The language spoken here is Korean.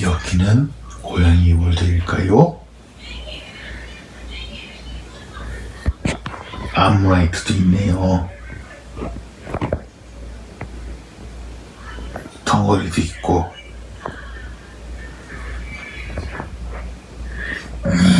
여기는 고양이 월드일까요? 암라이트도 있네요. 덩어리도 있고. 음.